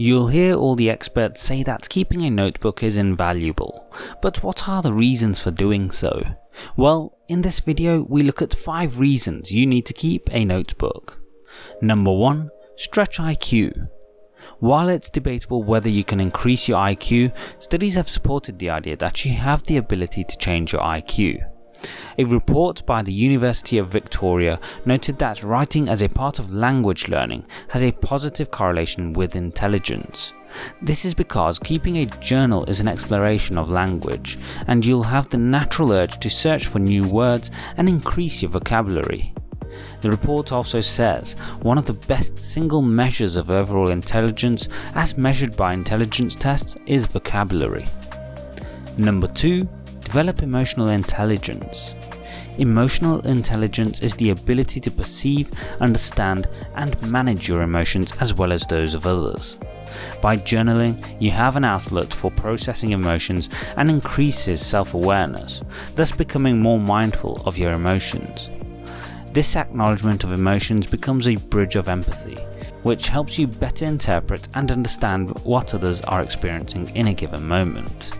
You'll hear all the experts say that keeping a notebook is invaluable, but what are the reasons for doing so? Well, in this video we look at 5 reasons you need to keep a notebook. Number 1. Stretch IQ. While it's debatable whether you can increase your IQ, studies have supported the idea that you have the ability to change your IQ. A report by the University of Victoria noted that writing as a part of language learning has a positive correlation with intelligence. This is because keeping a journal is an exploration of language, and you'll have the natural urge to search for new words and increase your vocabulary. The report also says one of the best single measures of overall intelligence as measured by intelligence tests is vocabulary. Number 2. Develop emotional intelligence. Emotional intelligence is the ability to perceive, understand and manage your emotions as well as those of others. By journaling, you have an outlet for processing emotions and increases self-awareness, thus becoming more mindful of your emotions. This acknowledgement of emotions becomes a bridge of empathy, which helps you better interpret and understand what others are experiencing in a given moment.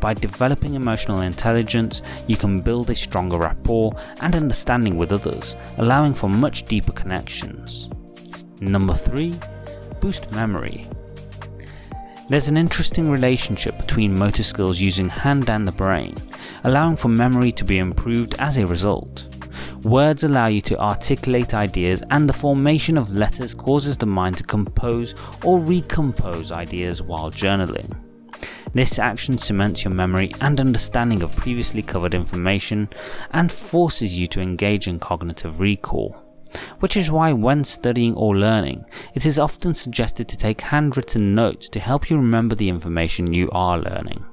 By developing emotional intelligence, you can build a stronger rapport and understanding with others, allowing for much deeper connections. Number 3. Boost memory. There's an interesting relationship between motor skills using hand and the brain, allowing for memory to be improved as a result. Words allow you to articulate ideas and the formation of letters causes the mind to compose or recompose ideas while journaling. This action cements your memory and understanding of previously covered information and forces you to engage in cognitive recall. Which is why when studying or learning, it is often suggested to take handwritten notes to help you remember the information you are learning.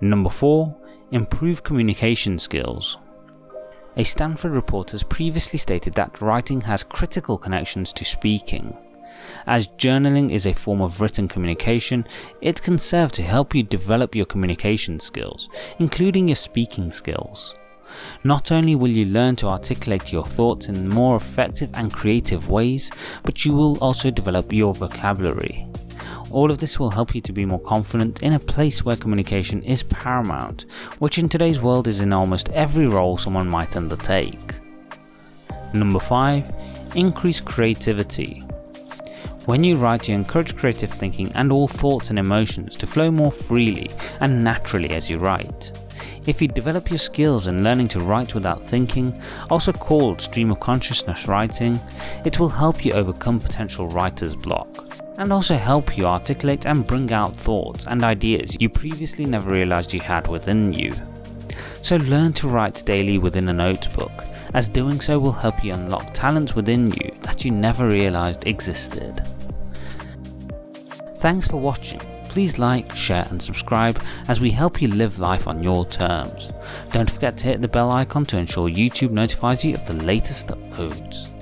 Number 4. Improve communication skills. A Stanford report has previously stated that writing has critical connections to speaking. As journaling is a form of written communication, it can serve to help you develop your communication skills, including your speaking skills. Not only will you learn to articulate your thoughts in more effective and creative ways, but you will also develop your vocabulary. All of this will help you to be more confident in a place where communication is paramount, which in today's world is in almost every role someone might undertake. Number 5. Increase creativity. When you write you encourage creative thinking and all thoughts and emotions to flow more freely and naturally as you write. If you develop your skills in learning to write without thinking, also called stream of consciousness writing, it will help you overcome potential writer's block and also help you articulate and bring out thoughts and ideas you previously never realized you had within you. So learn to write daily within a notebook, as doing so will help you unlock talents within you that you never realized existed. Thanks for watching. Please like, share and subscribe as we help you live life on your terms. Don't forget to hit the bell icon to ensure YouTube notifies you of the latest uploads.